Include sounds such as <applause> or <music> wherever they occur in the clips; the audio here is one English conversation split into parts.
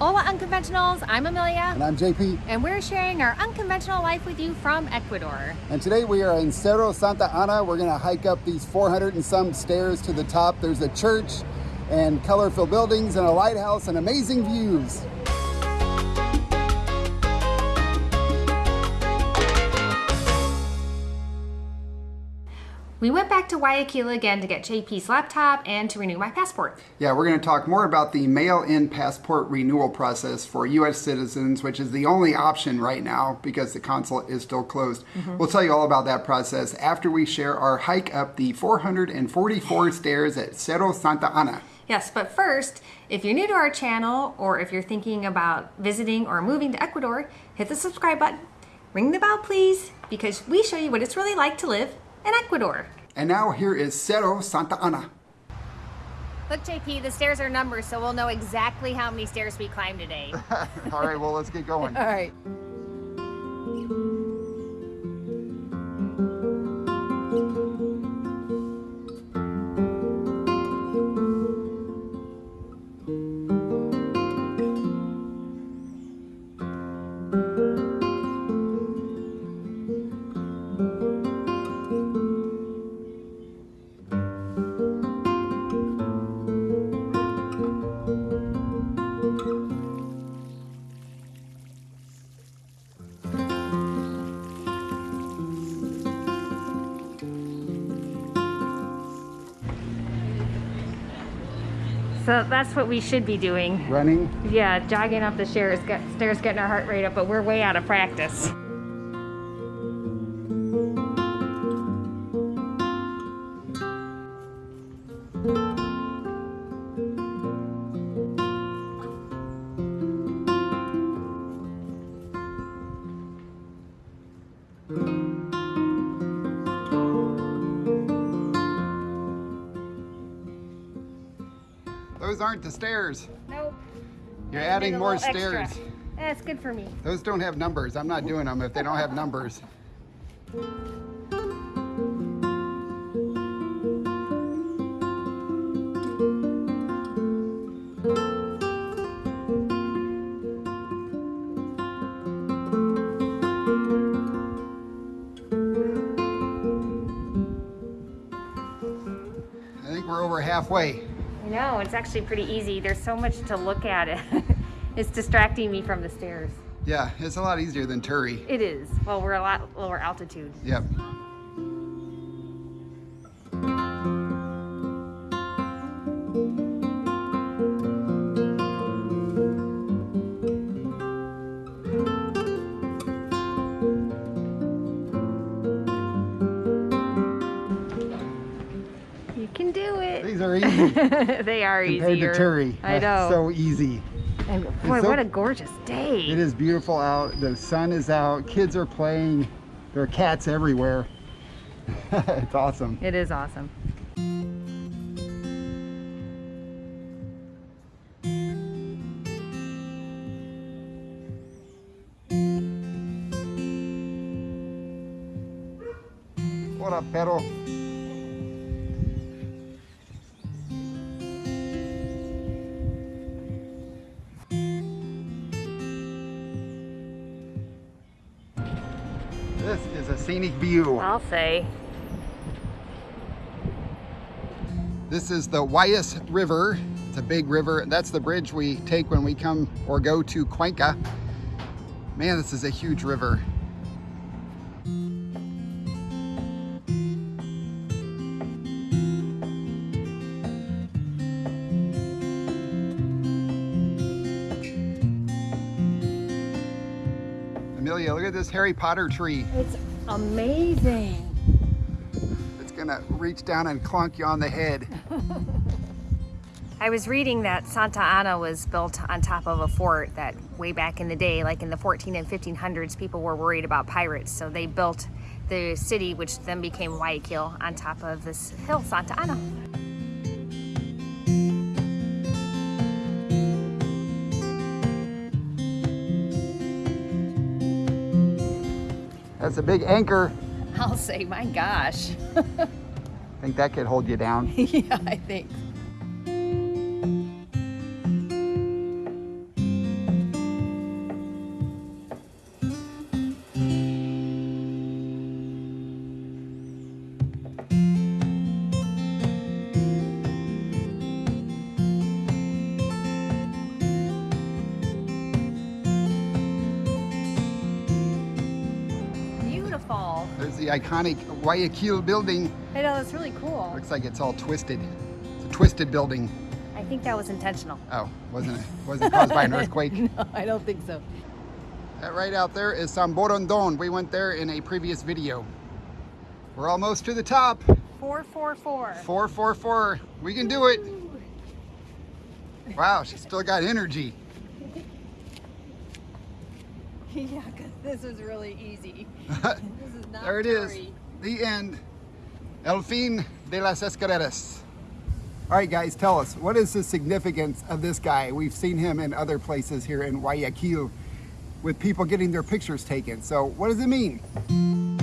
Hola Unconventionals, I'm Amelia. And I'm JP. And we're sharing our unconventional life with you from Ecuador. And today we are in Cerro Santa Ana. We're gonna hike up these 400 and some stairs to the top. There's a church and colorful buildings and a lighthouse and amazing views. We went back to Guayaquil again to get JP's laptop and to renew my passport. Yeah, we're going to talk more about the mail-in passport renewal process for U.S. citizens, which is the only option right now because the consulate is still closed. Mm -hmm. We'll tell you all about that process after we share our hike up the 444 <laughs> stairs at Cerro Santa Ana. Yes, but first, if you're new to our channel or if you're thinking about visiting or moving to Ecuador, hit the subscribe button, ring the bell please, because we show you what it's really like to live in Ecuador. And now here is Cerro Santa Ana. Look, JP, the stairs are numbered, so we'll know exactly how many stairs we climbed today. <laughs> All right, well, let's get going. All right. So that's what we should be doing. Running? Yeah, jogging up the stairs, get, stairs getting our heart rate up, but we're way out of practice. Those aren't the stairs. Nope. You're adding more stairs. Extra. That's good for me. Those don't have numbers. I'm not doing them if they don't have numbers. I think we're over halfway. No, it's actually pretty easy. There's so much to look at. <laughs> it's distracting me from the stairs. Yeah, it's a lot easier than Turi. It is. Well, we're a lot lower altitude. Yep. <laughs> they are Compared easier. to Turi. I know. <laughs> So easy. And boy, so- what a gorgeous day. It is beautiful out. The sun is out. Kids are playing. There are cats everywhere. <laughs> it's awesome. It is awesome. Hola, perro. This is a scenic view. I'll say. This is the Guayas River. It's a big river. That's the bridge we take when we come or go to Cuenca. Man, this is a huge river. Amelia, look at this Harry Potter tree. It's amazing. It's gonna reach down and clunk you on the head. <laughs> I was reading that Santa Ana was built on top of a fort that way back in the day, like in the 14 and 1500s, people were worried about pirates. So they built the city, which then became Guayaquil, on top of this hill, Santa Ana. That's a big anchor. I'll say, my gosh. I <laughs> think that could hold you down. <laughs> yeah, I think. Iconic Guayaquil building. I know, it's really cool. Looks like it's all twisted. It's a twisted building. I think that was intentional. Oh, wasn't it? Wasn't caused by an <laughs> earthquake? No, I don't think so. That right out there is Samborondón. We went there in a previous video. We're almost to the top. 444. 444. We can do it. Wow, she's still got energy. <laughs> yeah, because this is really easy. <laughs> Not There it is. The end. El fin de las escaleras. All right, guys, tell us what is the significance of this guy? We've seen him in other places here in Guayaquil with people getting their pictures taken. So, what does it mean?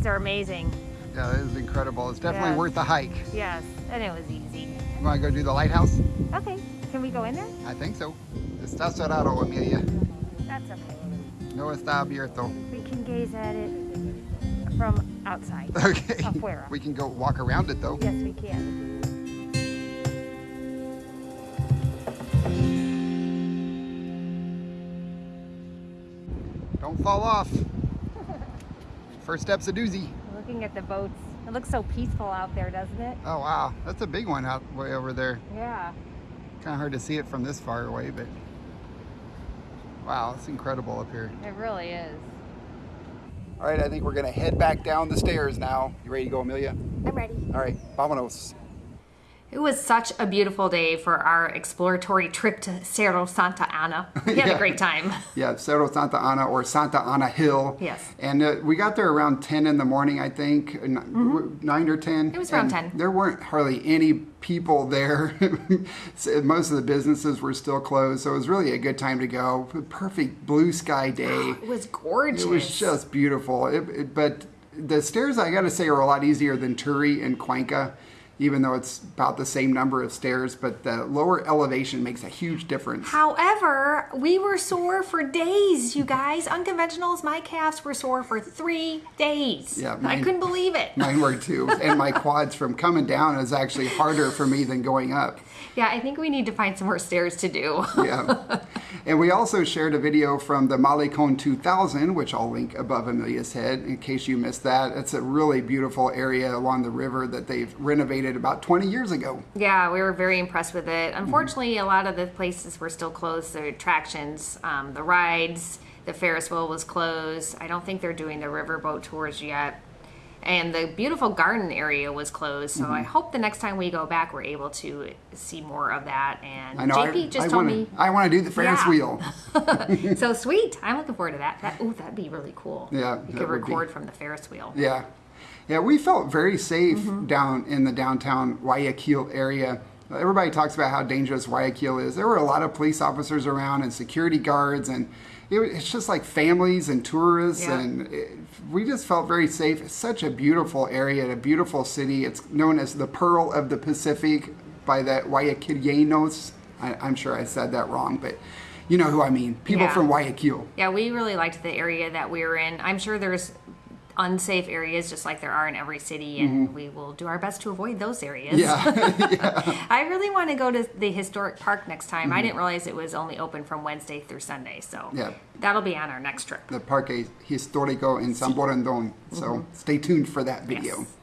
It. The views are amazing. Yeah, this is incredible. It's definitely Yeah. worth the hike. Yes, and it was easy. You want to go do the lighthouse? Okay, can we go in there? I think so. Está cerrado, Amelia. That's okay. No está abierto. We can gaze at it from outside. <laughs> Okay. Afuera. We can go walk around it though. Yes, we can. Don't fall off. First step's a doozy. Looking at the boats. It looks so peaceful out there, doesn't it? Oh wow, that's a big one out way over there. Yeah. Kind of hard to see it from this far away, but wow, it's incredible up here. It really is. All right, I think we're gonna head back down the stairs now. You ready to go, Amelia? I'm ready. All right, vámonos. It was such a beautiful day for our exploratory trip to Cerro Santa Ana. We had <laughs> Yeah. a great time. Yeah, Cerro Santa Ana or Santa Ana Hill. Yes. And uh, we got there around 10 in the morning, I think, n- 9 or 10. Mm-hmm. It was around 10. There weren't hardly any people there. <laughs> Most of the businesses were still closed, so it was really a good time to go. Perfect blue sky <gasps> day. It was gorgeous. It was just beautiful. It, it- but the stairs, I got to say, are a lot easier than Turi and Cuenca, even though it's about the same number of stairs. But the lower elevation makes a huge difference. However, we were sore for days, you guys. Unconventionals, my calves were sore for three days. Yeah, I couldn't believe it. Mine were too. And my <laughs> quads from coming down is actually harder for me than going up. Yeah, I think we need to find some more stairs to do. Yeah. And we also shared a video from the Malecon 2000, which I'll link above Amelia's head in case you missed that. It's a really beautiful area along the river that they've renovated about 20 years ago. Yeah, we were very impressed with it. Unfortunately, a lot of the places were still closed. The attractions, um, the rides, the Ferris wheel was closed. I don't think they're doing the riverboat tours yet. And the beautiful garden area was closed. So Mm-hmm. I hope the next time we go back, we're able to see more of that. And I know. JP I, just I told wanna, me, I want to do the Ferris Yeah. wheel. <laughs> so <laughs> sweet. I'm looking forward to that. That ooh, that'd be really cool. Yeah, you could record from the Ferris wheel. Yeah. Yeah, we felt very safe Mm-hmm. down in the downtown Guayaquil area. Everybody talks about how dangerous Guayaquil is. There were a lot of police officers around and security guards, and it, it's just like families and tourists, Yeah. and it, we just felt very safe. It's such a beautiful area, a beautiful city. It's known as the Pearl of the Pacific by the Guayaquileños. I, I'm sure I said that wrong, but you know who I mean. People Yeah. from Guayaquil. Yeah, we really liked the area that we were in. I'm sure there's unsafe areas just like there are in every city, and we will do our best to avoid those areas. Mm-hmm. Yeah. <laughs> <laughs> I really want to go to the historic park next time. Mm-hmm. I didn't realize it was only open from Wednesday through Sunday, so Yeah. that'll be on our next trip. the Parque Histórico in Samborondón. So stay tuned for that video. Yes.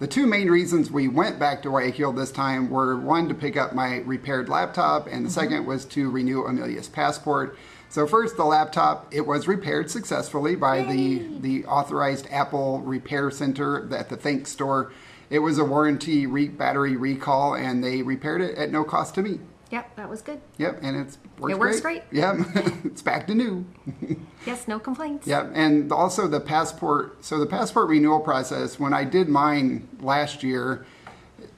The two main reasons we went back to Guayaquil this time were one to pick up my repaired laptop, and the second was to renew Amelia's passport. So first, the laptop it was repaired successfully by the the authorized Apple Repair Center at the Think store. It was a warranty re- battery recall, and they repaired it at no cost to me. Yep, that was good. Yep, and it's works It works great. Yep, <laughs> it's back to new. <laughs> Yes, no complaints. Yep, and also the passport. So the passport renewal process. When I did mine last year,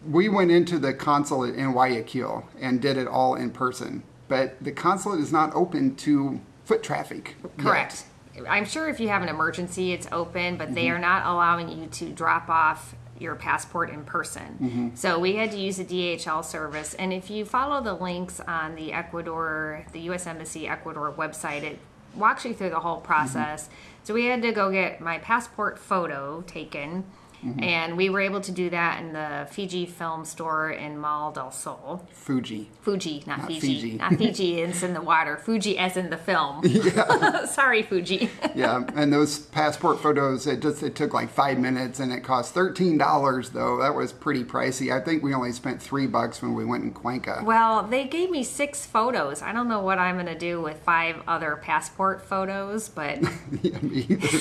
we went into the consulate in Guayaquil and did it all in person. But the consulate is not open to foot traffic. yet. Correct. I'm sure if you have an emergency, it's open, but Mm-hmm. they are not allowing you to drop off your passport in person. Mm-hmm. So we had to use a DHL service. And if you follow the links on the Ecuador, the U.S. Embassy Ecuador website, it walks you through the whole process. So we had to go get my passport photo taken. Mm-hmm. And we were able to do that in the Fiji Film Store in Mall del Sol. Fuji. Fuji, not, Not Fiji. Fiji. Not Fiji, it's in the water. Fuji as in the film. <laughs> Yeah. <laughs> Sorry, Fuji. <laughs> Yeah, and those passport photos, it just it took like five minutes, and it cost thirteen dollars though. That was pretty pricey. I think we only spent three bucks when we went in Cuenca. Well, they gave me six photos. I don't know what I'm going to do with five other passport photos, but Yeah, me either.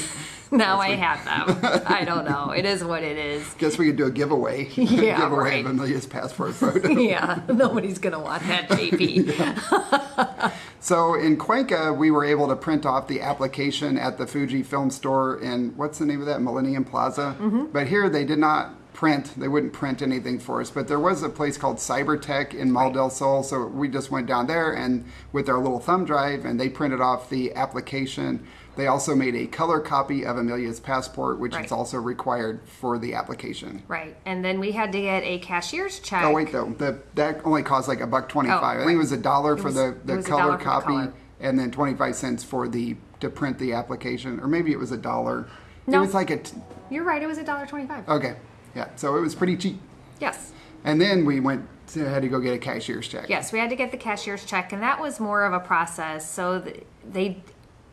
Now I have them. I don't know. It is what it is. <laughs> Guess we could do a giveaway. <laughs> Yeah, giveaway right. of Amelia's passport photo. <laughs> Yeah, nobody's going to want that, JP. So in Cuenca, we were able to print off the application at the Fuji Film Store in what's the name of that Millennium Plaza. Mm-hmm. But here they did not print; they wouldn't print anything for us. But there was a place called Cybertech in Mall del Sol, so we just went down there and with our little thumb drive, and they printed off the application. They also made a color copy of Amelia's passport, which Right. is also required for the application. Right. And then we had to get a cashier's check. Oh wait, though the, that only cost like a buck twenty-five. Oh, I think it was a dollar for the, the color for the copy, color. and then twenty-five cents for the to print the application, or maybe it was a dollar. No, It was like a t- You're right. It was a dollar twenty-five. okay, yeah. So it was pretty cheap. Yes. And then we went to, had to go get a cashier's check. Yes, we had to get the cashier's check, and that was more of a process. So th- they,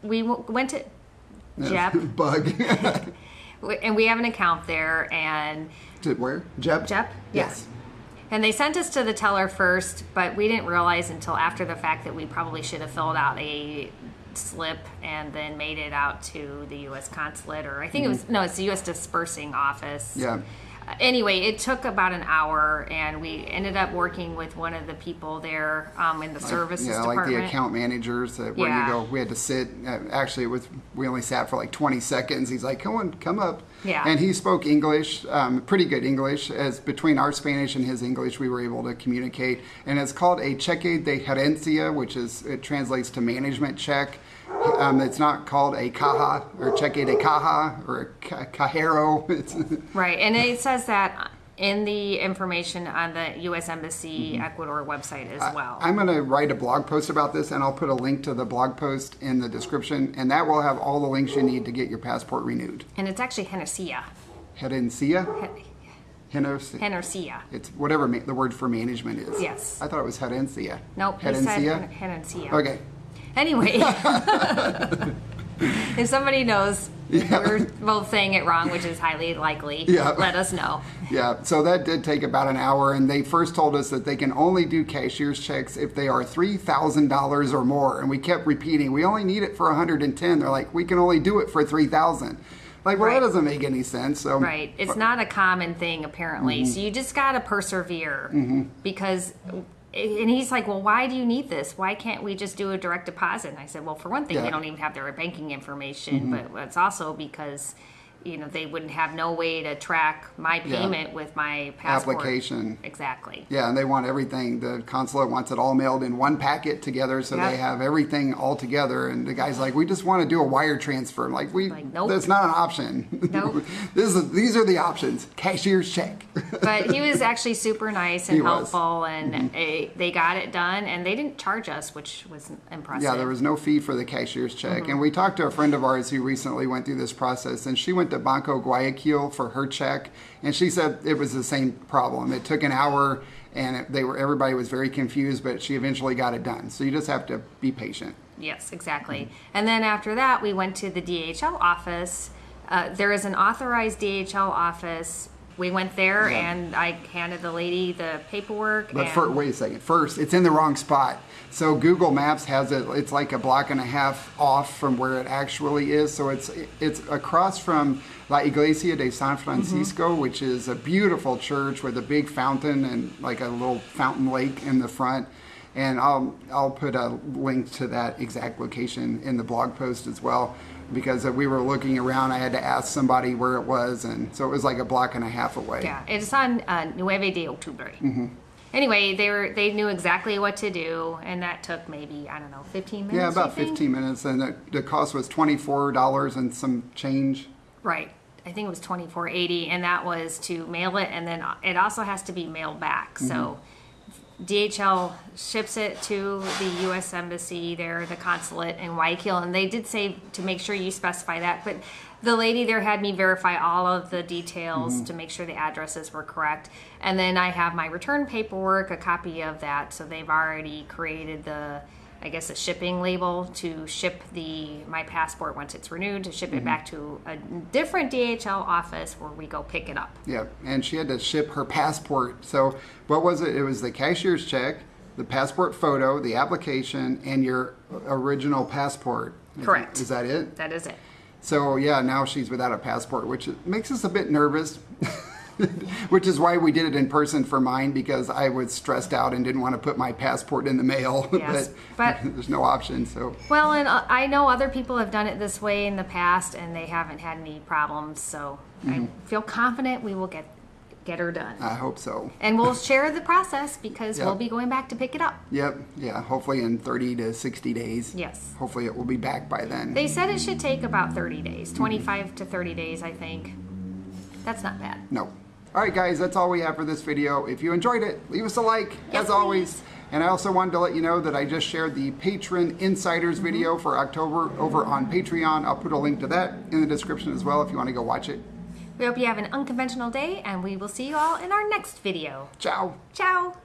we w- went to Jep, <laughs> Bug. <laughs> and we have an account there, and to where? Jep. Jep, Yes. and they sent us to the teller first, but we didn't realize until after the fact that we probably should have filled out a slip and then made it out to the U.S. consulate, or I think it was no, it's the U.S. dispersing office. Mm-hmm. Yeah. Anyway, it took about an hour, and we ended up working with one of the people there um, in the services Yeah, department. like the account managers that where Yeah. you go. We had to sit. Uh, actually, it was we only sat for like 20 seconds. He's like, "Come on, come up." Yeah. And he spoke English, um, pretty good English. As between our Spanish and his English, we were able to communicate. And it's called a cheque de gerencia, which is it translates to management check. Um, it's not called a caja or cheque de caja or a ca- cajero. <laughs> It's, Right, and it says that in the information on the U.S. Embassy Mm-hmm. Ecuador website as well. I'm going to write a blog post about this, and I'll put a link to the blog post in the description, and that will have all the links you need to get your passport renewed. and it's actually Henesia. Herencia? Hen- Henesia. It's whatever ma- the word for management is. Yes. I thought it was herencia. Nope, he said Herencia? Henesia. Okay. Anyway, <laughs> if somebody knows we're both saying it wrong, which is highly likely, Yeah. let us know. Yeah, so that did take about an hour, and they first told us that they can only do cashier's checks if they are three thousand dollars or more, and we kept repeating, we only need it for 110. They're like, we can only do it for three thousand. Like, well, Right. that doesn't make any sense. So Right. It's not a common thing, apparently. Mm-hmm. So you just got to persevere because. And he's like, "Well, why do you need this? Why can't we just do a direct deposit?" And I said, "Well, for one thing, Yeah. Mm-hmm. they don't even have their banking information, but it's also because, you know, they wouldn't have no way to track my Yeah. payment with my passport Application. Exactly. Yeah, and they want everything. The consulate wants it all mailed in one packet together, so Yep. they have everything all together. And the guy's like, "We just want to do a wire transfer." I'm like, we Like, nope. that's not an option. Nope. <laughs> this is these are the options. Cashier's check. <laughs> But he was actually super nice and He was. Mm-hmm. helpful, and eh, they got it done, and they didn't charge us, which was impressive. yeah, there was no fee for the cashier's check. Mm-hmm. And we talked to a friend of ours who recently went through this process, and she went to Banco Guayaquil for her check, and she said it was the same problem. It took an hour, and it, they were everybody was very confused, but she eventually got it done. So you just have to be patient. Yes, exactly. And then after that, we went to the DHL office. Uh, there is an authorized DHL office. We went there, Yeah. and I handed the lady the paperwork. But and fir- wait a second. First, it's in the wrong spot. So Google Maps has it. It's like a block and a half off from where it actually is. So it's it's across from La Iglesia de San Francisco, which is a beautiful church with a big fountain and like a little fountain lake in the front. And I'll I'll put a link to that exact location in the blog post as well. because we were looking around. I had to ask somebody where it was, and so it was like a block and a half away. Yeah, it's on uh, Nueve de Octubre. Anyway, they were they knew exactly what to do, and that took maybe I don't know 15 minutes. Yeah, about you think? 15 minutes, and the, the cost was $24 and some change. Right. I think it was 24.80, and that was to mail it, and then uh, it also has to be mailed back. So mm-hmm. DHL ships it to the U.S. Embassy there, the consulate in Guayaquil, and they did say to make sure you specify that. But the lady there had me verify all of the details mm-hmm. to make sure the addresses were correct. And then I have my return paperwork, a copy of that. So they've already created the, I guess, a shipping label to ship the my passport once it's renewed to ship it mm-hmm. back to a different DHL office where we go pick it up. Yeah, and she had to ship her passport. So, what was it? It was the cashier's check, the passport photo, the application, and your original passport. Is- Correct. Is that it? That is it. So, yeah, now she's without a passport, which makes us a bit nervous. <laughs> which is why we did it in person for mine because I was stressed out and didn't want to put my passport in the mail. <laughs> Yes, but- <laughs> there's no option. So, Well, and uh, I know other people have done it this way in the past, and they haven't had any problems. So I feel confident we will get get her done, I hope so. and we'll share the process because Yep. we'll be going back to pick it up. Yep. Yeah. Hopefully in 30 to 60 days. Yes. Hopefully it will be back by then. They said it should take about 30 days, 25 to 30 days, I think. That's not bad. No. All right, guys, that's all we have for this video. If you enjoyed it, leave us a like, Yes, as always. please. And I also wanted to let you know that I just shared the Patreon Insiders Mm-hmm. video for October over on Patreon. I'll put a link to that in the description as well if you want to go watch it. We hope you have an unconventional day, and we will see you all in our next video. Ciao. Ciao!